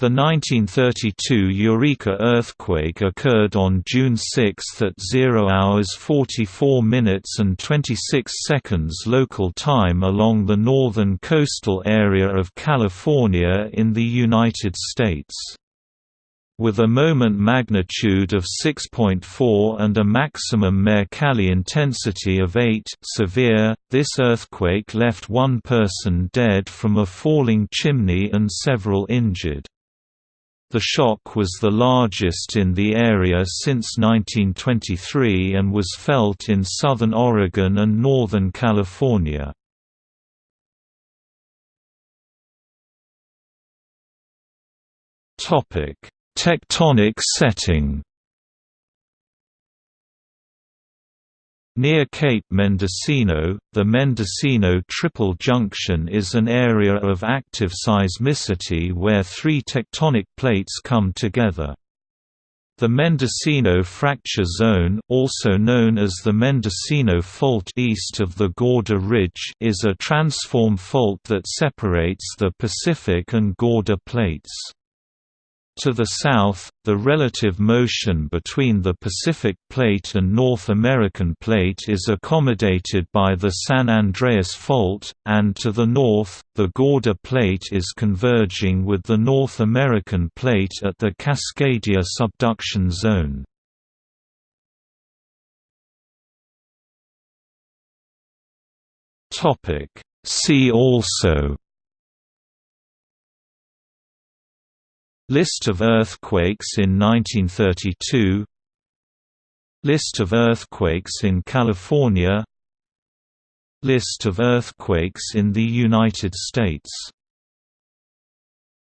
The 1932 Eureka earthquake occurred on June 6 at 0 hours 44 minutes and 26 seconds local time along the northern coastal area of California in the United States. With a moment magnitude of 6.4 and a maximum Mercalli intensity of 8 severe, this earthquake left one person dead from a falling chimney and several injured. The shock was the largest in the area since 1923 and was felt in southern Oregon and northern California. Tectonic setting Near Cape Mendocino, the Mendocino Triple Junction is an area of active seismicity where three tectonic plates come together. The Mendocino Fracture Zone also known as the Mendocino Fault east of the Gorda Ridge is a transform fault that separates the Pacific and Gorda plates. To the south, the relative motion between the Pacific Plate and North American Plate is accommodated by the San Andreas Fault, and to the north, the Gorda Plate is converging with the North American Plate at the Cascadia subduction zone. See also List of earthquakes in 1932 List of earthquakes in California. List of earthquakes in the United States